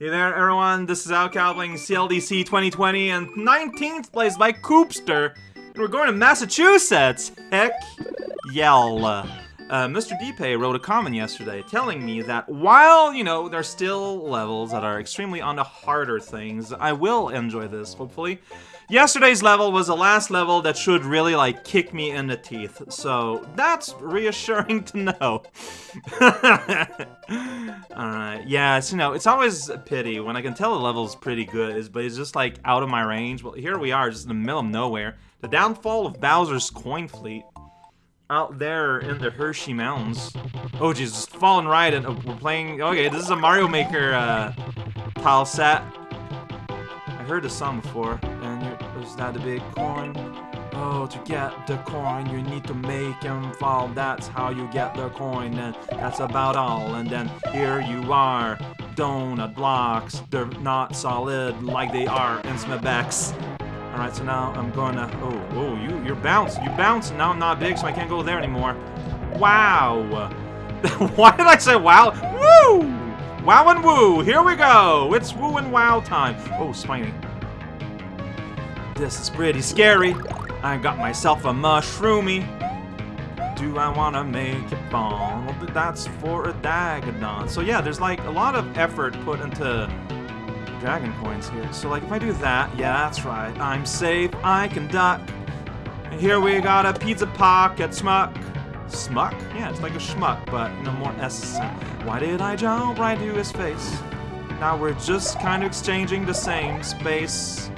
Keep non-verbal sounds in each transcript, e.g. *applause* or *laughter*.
Hey there, everyone. This is Al playing CLDC 2020 and 19th place by Coopster. And we're going to Massachusetts. Heck, yell. Uh, Mr. Deepay wrote a comment yesterday telling me that while, you know, there's still levels that are extremely on the harder things, I will enjoy this, hopefully. Yesterday's level was the last level that should really, like, kick me in the teeth, so that's reassuring *laughs* to know. Alright, *laughs* yeah, it's, you know, it's always a pity when I can tell the level's pretty good, but it's just, like, out of my range. Well, here we are, just in the middle of nowhere. The downfall of Bowser's coin fleet. Out there in the Hershey Mountains. Oh, jeez, just falling right, and oh, we're playing... Okay, this is a Mario Maker, uh, tile set. I heard this song before, and is that the big coin? Oh, to get the coin, you need to make him fall. That's how you get the coin, and that's about all. And then here you are, donut blocks. They're not solid like they are in Smebex. Alright, so now I'm gonna... Oh, oh, you, you're bounced. You bounce. Now I'm not big, so I can't go there anymore. Wow. *laughs* Why did I say wow? Woo! Wow and woo! Here we go! It's woo and wow time. Oh, spiny. This is pretty scary. I got myself a mushroomy. Do I want to make it fall? Well, that's for a Dagadon. So yeah, there's like a lot of effort put into dragon coins here. So like if I do that, yeah, that's right. I'm safe, I can duck. And here we got a pizza pocket smuck. Smuck? Yeah, it's like a schmuck, but you know, more S. Why did I jump right to his face? Now we're just kind of exchanging the same space.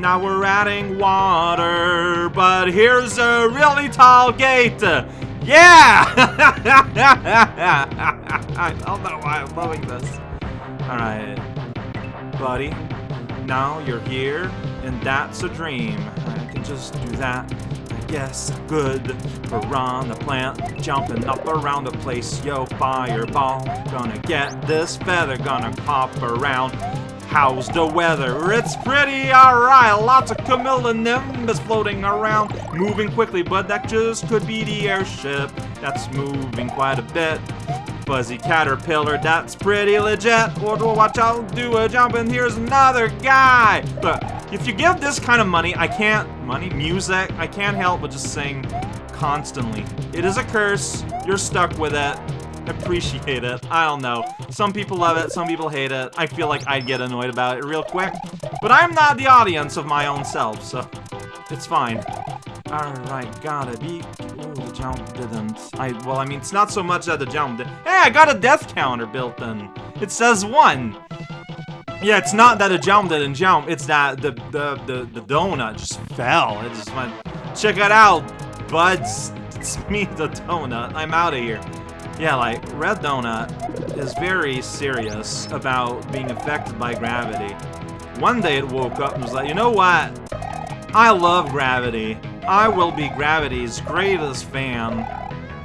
Now we're adding water, but here's a really tall gate. Yeah! *laughs* I don't know why I'm loving this. Alright. Buddy, now you're here, and that's a dream. I can just do that. I guess good. Piranha plant jumping up around the place. Yo, fireball. Gonna get this feather, gonna pop around. How's the weather? It's pretty alright. Lots of cumulonimbus floating around, moving quickly, but that just could be the airship that's moving quite a bit. Fuzzy caterpillar, that's pretty legit. Or watch out, do a jump, and here's another guy. But if you give this kind of money, I can't money music. I can't help but just sing constantly. It is a curse. You're stuck with it appreciate it. I don't know. Some people love it, some people hate it. I feel like I'd get annoyed about it real quick. But I'm not the audience of my own self, so it's fine. Alright, gotta be... Ooh, the jump didn't. I, well, I mean, it's not so much that the jump did. Hey, I got a death counter built in. It says one. Yeah, it's not that a jump didn't jump, it's that the, the, the, the donut just fell. It just went, check it out, buds. It's me, the donut. I'm out of here. Yeah, like, Red Donut is very serious about being affected by gravity. One day it woke up and was like, you know what? I love gravity. I will be gravity's greatest fan.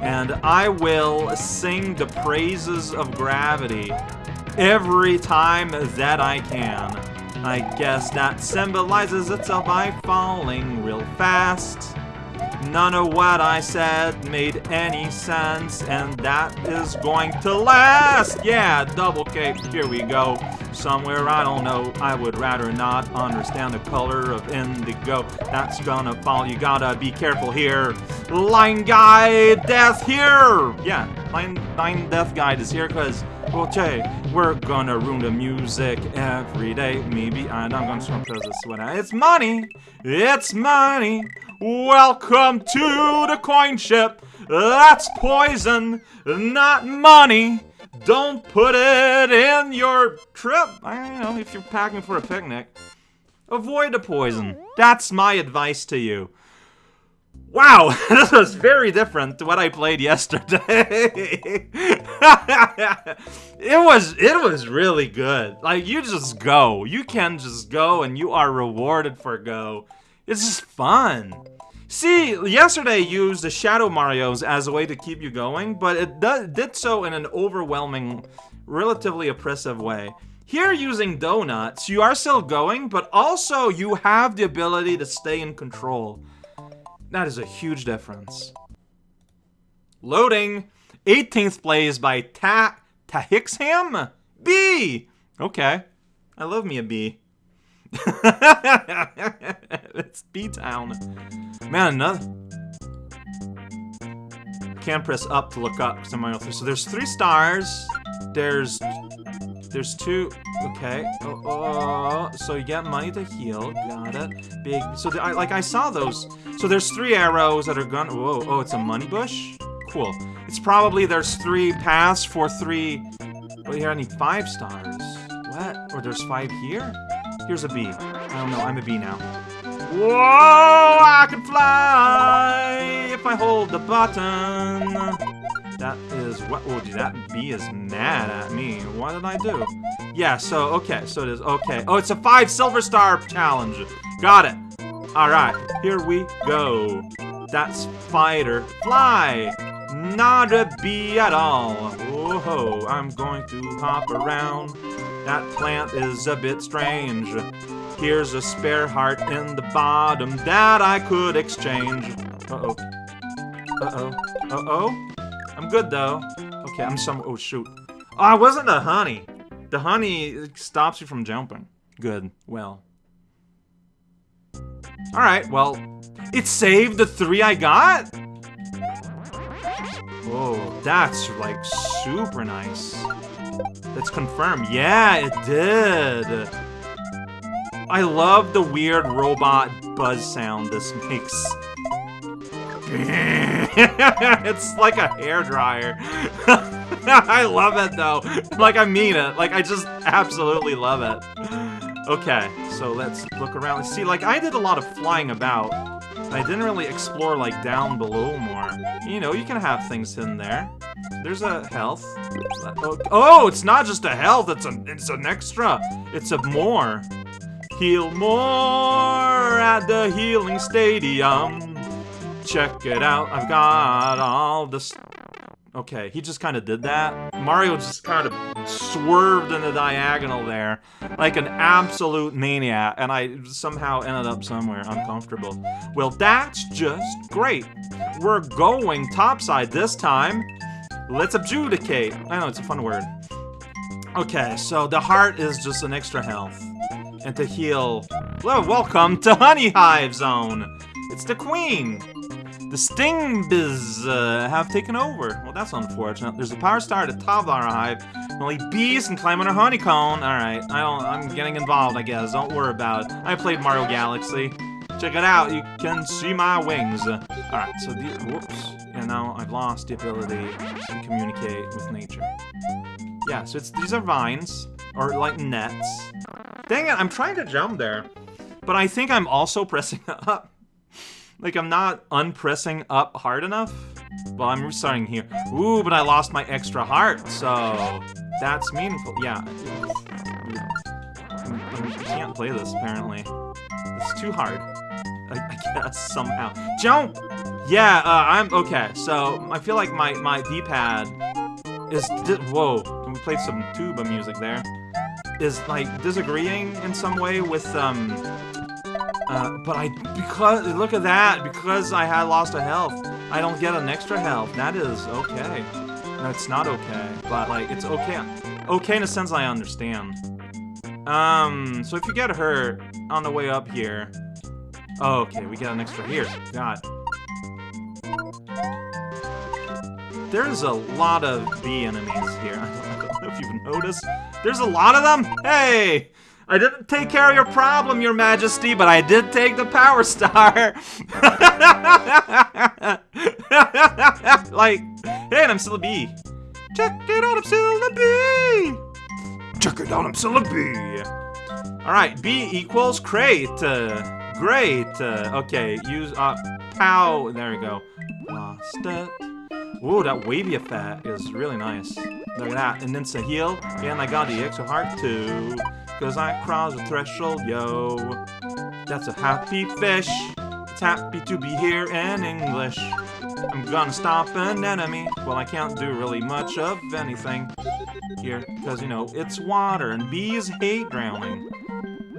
And I will sing the praises of gravity every time that I can. I guess that symbolizes itself by falling real fast. None of what I said made any sense, and that is going to last! Yeah, double cape, here we go. Somewhere, I don't know, I would rather not understand the color of indigo. That's gonna fall, you gotta be careful here. Line Guide Death here! Yeah, Line, line Death Guide is here, because, okay, we're gonna ruin the music every day. Maybe I'm gonna because it's what I, it's money! It's money! Welcome to the coin ship. That's poison, not money. Don't put it in your trip. I don't know if you're packing for a picnic. Avoid the poison. That's my advice to you. Wow, *laughs* this was very different to what I played yesterday. *laughs* it was it was really good. Like you just go. You can just go and you are rewarded for go. It's just fun. See, yesterday used the Shadow Marios as a way to keep you going, but it did so in an overwhelming, relatively oppressive way. Here using donuts, you are still going, but also you have the ability to stay in control. That is a huge difference. Loading! 18th place by Ta Tahixham? B! Okay. I love me a bee. *laughs* it's B-Town. Man, another. Can press up to look up somewhere else. So there's three stars. There's there's two. Okay. Oh oh, oh, oh, oh, so you get money to heal. Got it. Big. So the, I like I saw those. So there's three arrows that are gone. Whoa. Oh, it's a money bush. Cool. It's probably there's three paths for three. But here I need five stars. What? Or there's five here? Here's a bee. I don't know. I'm a bee now. Whoa! I can fly if I hold the button. That is what? Oh, dude, that bee is mad at me. What did I do? Yeah. So okay. So it is okay. Oh, it's a five silver star challenge. Got it. All right. Here we go. That's fighter fly. Not a bee at all. Whoa! I'm going to hop around. That plant is a bit strange. Here's a spare heart in the bottom that I could exchange. Uh-oh. Uh-oh. Uh-oh. I'm good, though. Okay, I'm some- oh, shoot. Oh, it wasn't the honey. The honey stops you from jumping. Good. Well. Alright, well. It saved the three I got? Oh, that's, like, super nice. Let's confirm. Yeah, it did. I love the weird robot buzz sound this makes. *laughs* it's like a hair dryer. *laughs* I love it though. Like I mean it. Like I just absolutely love it. Okay, so let's look around. And see, like I did a lot of flying about. I didn't really explore like down below more. You know, you can have things in there. There's a health. Oh, it's not just a health. It's a it's an extra. It's a more. Heal more at the healing stadium. Check it out. I've got all this. Okay, he just kind of did that. Mario just kind of swerved in the diagonal there like an absolute maniac, and I somehow ended up somewhere uncomfortable. Well, that's just great. We're going topside this time. Let's adjudicate. I know, it's a fun word. Okay, so the heart is just an extra health. And to heal... Well, welcome to Honey Hive Zone! It's the queen! The Stingbys uh, have taken over. Well, that's unfortunate. There's a power star at the top of our hive. Only bees can climb on a honeycomb. Alright, I don't, I'm getting involved, I guess. Don't worry about it. I played Mario Galaxy. Check it out, you can see my wings. Alright, so the, whoops. And now I've lost the ability to communicate with nature. Yeah, so it's these are vines, or like nets. Dang it, I'm trying to jump there. But I think I'm also *laughs* pressing up. like, I'm not unpressing up hard enough. Well, I'm restarting here. Ooh, but I lost my extra heart, so that's meaningful. Yeah. I can't play this, apparently. It's too hard. Somehow. Jump! Yeah, uh, I'm... Okay, so I feel like my, my D-pad is... Whoa, we played some tuba music there is like disagreeing in some way with um uh, but I because look at that because I had lost a health I don't get an extra health that is okay no it's not okay but like it's okay okay in a sense I understand um so if you get hurt on the way up here oh, okay we got an extra here God there's a lot of bee enemies here *laughs* I don't know if you've noticed there's a lot of them? Hey! I didn't take care of your problem, your majesty, but I did take the power *laughs* star. *laughs* like, hey, and I'm still a bee. Check it out, I'm still a bee. Check it out, I'm still a bee. All right, B equals crate. Uh, great. Uh, okay, use, uh, pow. There we go. Lost it. Ooh, that wavy effect is really nice. Look at that. And then heal, and I got the extra heart too. Cause I crossed the threshold, yo. That's a happy fish. It's happy to be here in English. I'm gonna stop an enemy. Well, I can't do really much of anything here. Because, you know, it's water and bees hate drowning.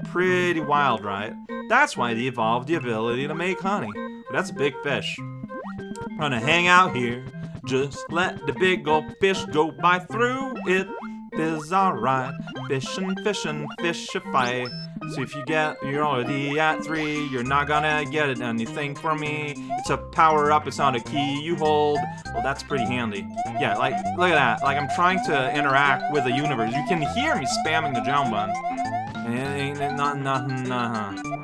Pretty wild, right? That's why they evolved the ability to make honey. But that's a big fish. Gonna hang out here just let the big old fish go by through it. is alright. Fishing, fishing, fishify. So if you get, you're already at three, you're not gonna get anything from me. It's a power up, it's not a key you hold. Well, that's pretty handy. Yeah, like, look at that. Like, I'm trying to interact with the universe. You can hear me spamming the jump button. It not nothing, uh-huh.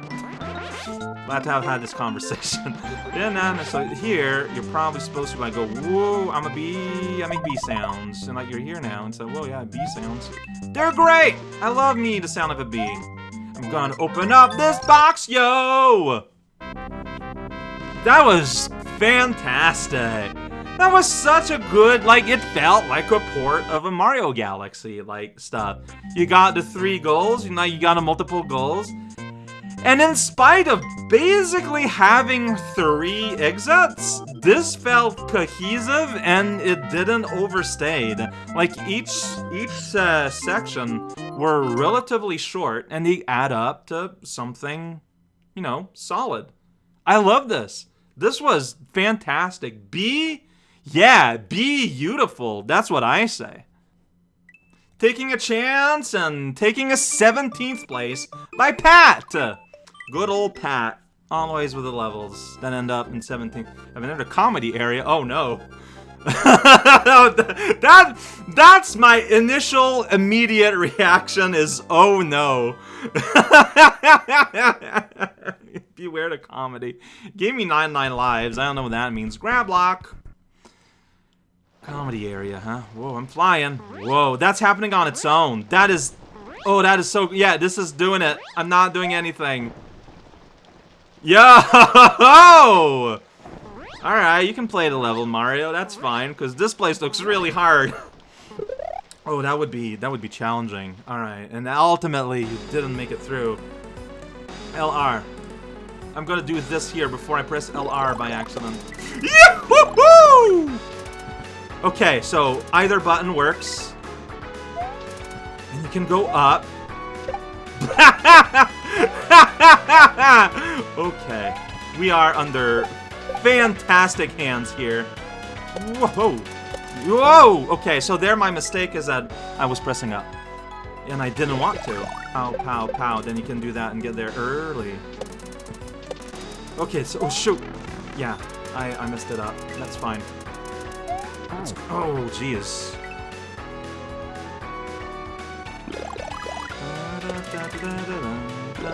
Glad to have had this conversation. *laughs* yeah, nah, nah, so here, you're probably supposed to like go, whoa, I'm a bee, I make bee sounds. And like you're here now and so, whoa, yeah, bee sounds. They're great! I love me the sound of a bee. I'm gonna open up this box, yo! That was fantastic. That was such a good, like, it felt like a port of a Mario Galaxy, like, stuff. You got the three goals, you know, you got the multiple goals. And in spite of basically having three exits, this felt cohesive and it didn't overstay. Like each each uh, section were relatively short and they add up to something, you know, solid. I love this. This was fantastic. Be, yeah, be beautiful. That's what I say. Taking a chance and taking a 17th place by Pat. Good old Pat. Always with the levels. Then end up in 17th. I've been in a comedy area. Oh no. *laughs* that that's my initial immediate reaction is oh no. *laughs* Beware the comedy. Gave me 99 lives. I don't know what that means. Grab lock. Comedy area, huh? Whoa, I'm flying. Whoa, that's happening on its own. That is... Oh, that is so... Yeah, this is doing it. I'm not doing anything. Yo! Alright, you can play the level, Mario. That's fine, because this place looks really hard. *laughs* oh, that would be that would be challenging. Alright, and ultimately, you didn't make it through. LR. I'm gonna do this here before I press LR by accident. Yahoo! Okay, so either button works. And you can go up. *laughs* *laughs* okay. We are under fantastic hands here. Whoa! Whoa! Okay, so there my mistake is that I was pressing up. And I didn't want to. Pow, pow, pow. Then you can do that and get there early. Okay, so, oh shoot! Yeah, I, I messed it up. That's fine. Oh. oh, jeez. I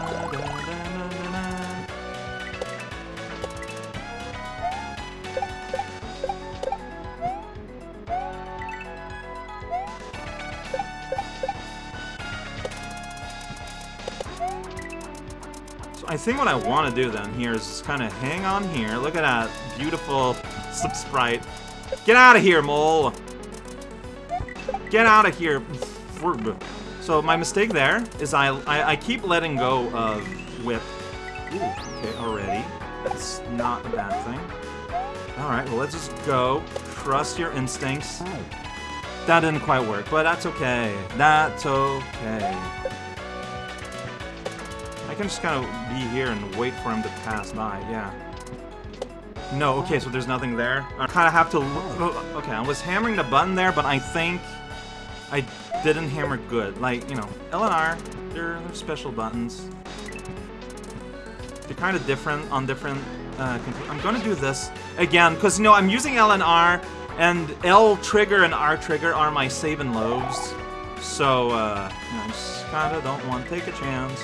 think what I want to do then here is just kind of hang on here. Look at that beautiful sprite. Get out of here, mole! Get out of here. So my mistake there is I, I, I keep letting go of whip. Ooh, okay, already. That's not a bad thing. Alright, well let's just go. Trust your instincts. That didn't quite work, but that's okay. That's okay I can just kind of be here and wait for him to pass by, yeah. No, okay, so there's nothing there. I kind of have to... Oh, okay, I was hammering the button there, but I think I didn't hammer good. Like, you know, L and R, they're, they're special buttons. They're kind of different on different... Uh, I'm gonna do this again, because, you know, I'm using L and R, and L trigger and R trigger are my saving loads. So, uh, you know, I just kind of don't want to take a chance.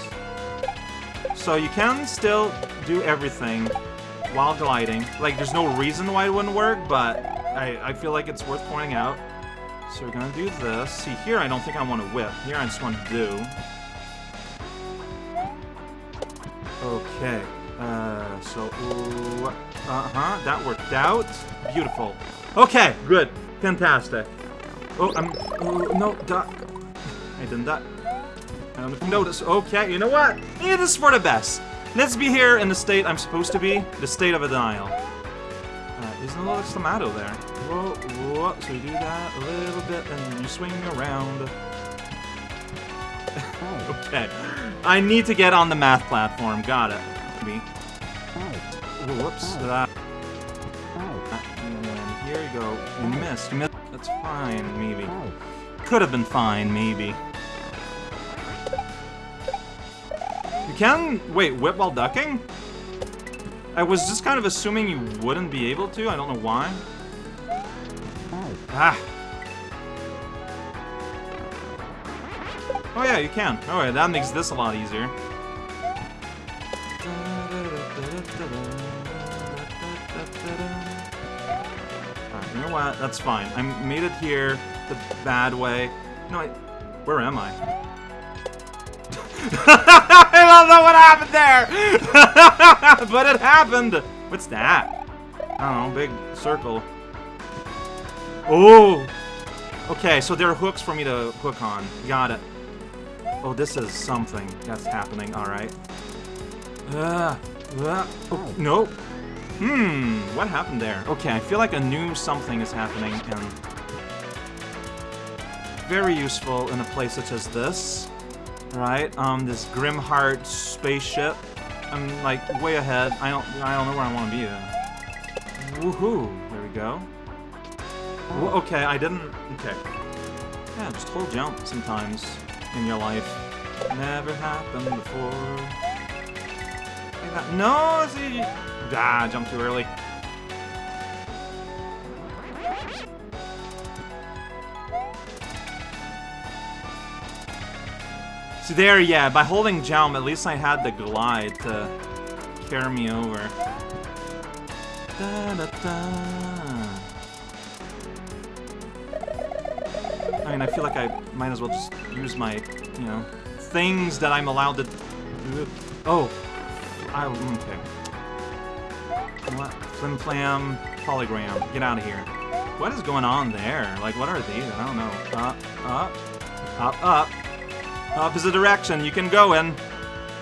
So you can still do everything while gliding. Like, there's no reason why it wouldn't work, but I, I feel like it's worth pointing out. So we're gonna do this. See, here I don't think I want to whip. Here I just want to do. Okay. Uh, so, uh-huh, that worked out. Beautiful. Okay, good. Fantastic. Oh, I'm, oh, no, duck. I didn't die. I don't know. Okay, you know what? It is for the best. Let's be here in the state I'm supposed to be, the state of a denial. Uh, there's no little tomato there. Whoa, whoa. So you do that a little bit, and you swing around. *laughs* okay. I need to get on the math platform. Got it. Me. Whoops. Uh, and here you go. You missed. You missed. That's fine, maybe. could have been fine, maybe. You can... Wait, whip while ducking? I was just kind of assuming you wouldn't be able to. I don't know why. Ah. Oh yeah, you can. Alright, that makes this a lot easier. Alright, you know what? That's fine. I made it here the bad way. No, I... Where am I? *laughs* I don't know what happened there! *laughs* but it happened! What's that? I don't know, big circle. Oh! Okay, so there are hooks for me to hook on. Got it. Oh, this is something that's happening. Alright. Uh, uh, oh, no. Hmm, what happened there? Okay, I feel like a new something is happening, and... Very useful in a place such as this. Right, um, this Grimheart spaceship. I'm, like, way ahead. I don't, I don't know where I want to be, then. Woohoo! There we go. Well, okay, I didn't... Okay. Yeah, just hold jump sometimes in your life. Never happened before. No, see... Ah, jump too early. See there, yeah, by holding jump, at least I had the glide to carry me over. Da, da, da. Mean, I feel like I might as well just use my, you know, things that I'm allowed to... Oh. I, okay. What? Flim Flam, Polygram. Get out of here. What is going on there? Like, what are these? I don't know. Up, up, up, up. Opposite direction, you can go in.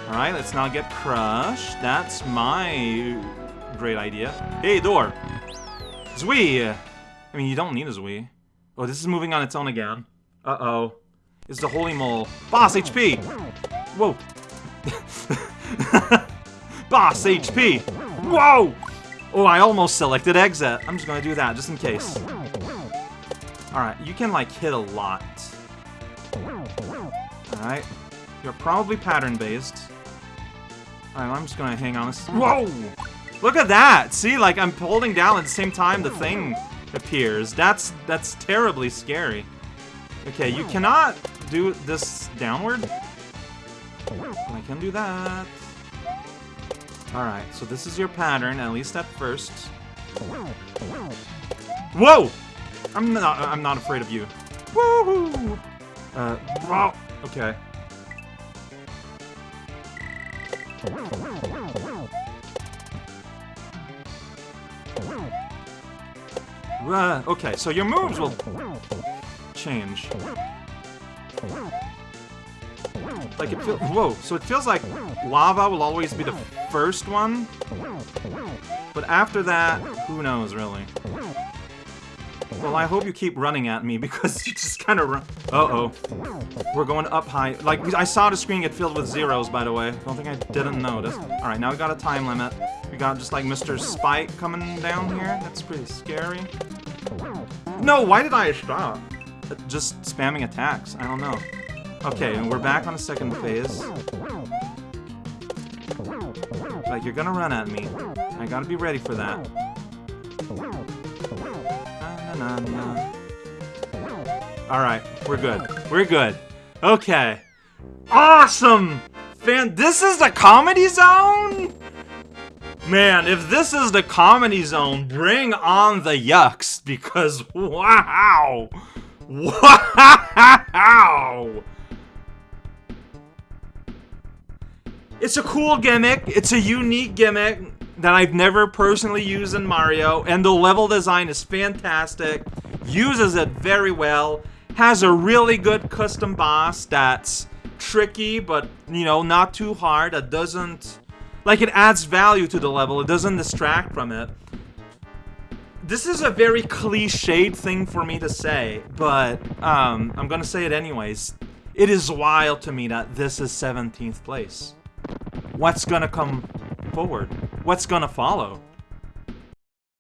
Alright, let's not get crushed. That's my great idea. Hey, door! Zwei! I mean, you don't need a Zwei. Oh, this is moving on its own again. Uh-oh. It's the Holy Mole. Boss HP! Whoa! *laughs* Boss HP! Whoa! Oh, I almost selected exit. I'm just gonna do that, just in case. Alright, you can, like, hit a lot. Alright. You're probably pattern-based. Alright, I'm just gonna hang on this- Whoa! Look at that! See, like, I'm holding down at the same time the thing appears. That's- that's terribly scary. Okay, you cannot do this downward. I can do that. Alright, so this is your pattern, at least at first. Whoa! I'm not- I'm not afraid of you. Woohoo! Uh, wow. Okay. Uh, okay, so your moves will change. Like it feels- whoa, so it feels like lava will always be the first one, but after that, who knows, really. Well, I hope you keep running at me *laughs* because you just kind of run. Uh-oh. We're going up high. Like, I saw the screen get filled with zeros, by the way. Don't think I didn't notice. Alright, now we got a time limit. We got just like Mr. Spike coming down here. That's pretty scary. No, why did I stop? Just spamming attacks. I don't know. Okay, and we're back on the second phase. Like, you're gonna run at me. I gotta be ready for that. Na, na, na. Alright, we're good. We're good. Okay. Awesome! Fan, this is the comedy zone? Man, if this is the comedy zone, bring on the yucks, because *laughs* wow! Wow! It's a cool gimmick, it's a unique gimmick that I've never personally used in Mario, and the level design is fantastic, uses it very well, has a really good custom boss that's tricky, but, you know, not too hard, that doesn't... Like, it adds value to the level, it doesn't distract from it. This is a very cliched thing for me to say, but um, I'm gonna say it anyways. It is wild to me that this is 17th place. What's gonna come forward? What's gonna follow?